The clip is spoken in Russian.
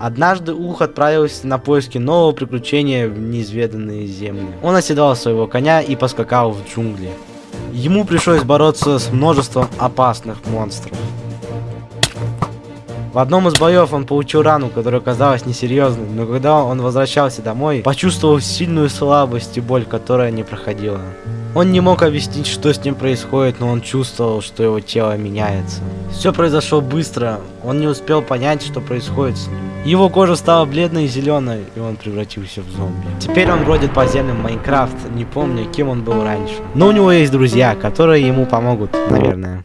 Однажды Ух отправился на поиски нового приключения в неизведанные земли. Он оседал своего коня и поскакал в джунгли. Ему пришлось бороться с множеством опасных монстров. В одном из боев он получил рану, которая казалась несерьезной, но когда он возвращался домой, почувствовал сильную слабость и боль, которая не проходила. Он не мог объяснить, что с ним происходит, но он чувствовал, что его тело меняется. Все произошло быстро, он не успел понять, что происходит с ним. Его кожа стала бледной и зеленой, и он превратился в зомби. Теперь он бродит по землям Майнкрафт, не помню, кем он был раньше. Но у него есть друзья, которые ему помогут, наверное.